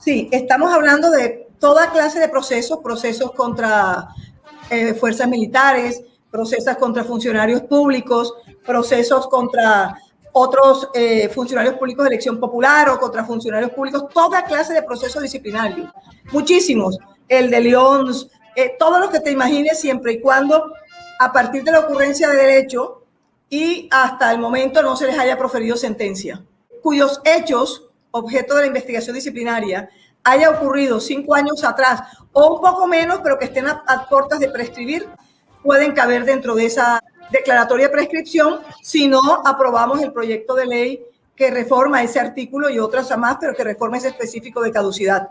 Sí, estamos hablando de toda clase de procesos, procesos contra eh, fuerzas militares, procesos contra funcionarios públicos, procesos contra otros eh, funcionarios públicos de elección popular o contra funcionarios públicos, toda clase de procesos disciplinarios, muchísimos, el de León, eh, todos los que te imagines siempre y cuando a partir de la ocurrencia de derecho y hasta el momento no se les haya proferido sentencia, cuyos hechos, objeto de la investigación disciplinaria, haya ocurrido cinco años atrás o un poco menos, pero que estén a, a de prescribir, pueden caber dentro de esa declaratoria de prescripción si no aprobamos el proyecto de ley que reforma ese artículo y otras más, pero que reforma ese específico de caducidad.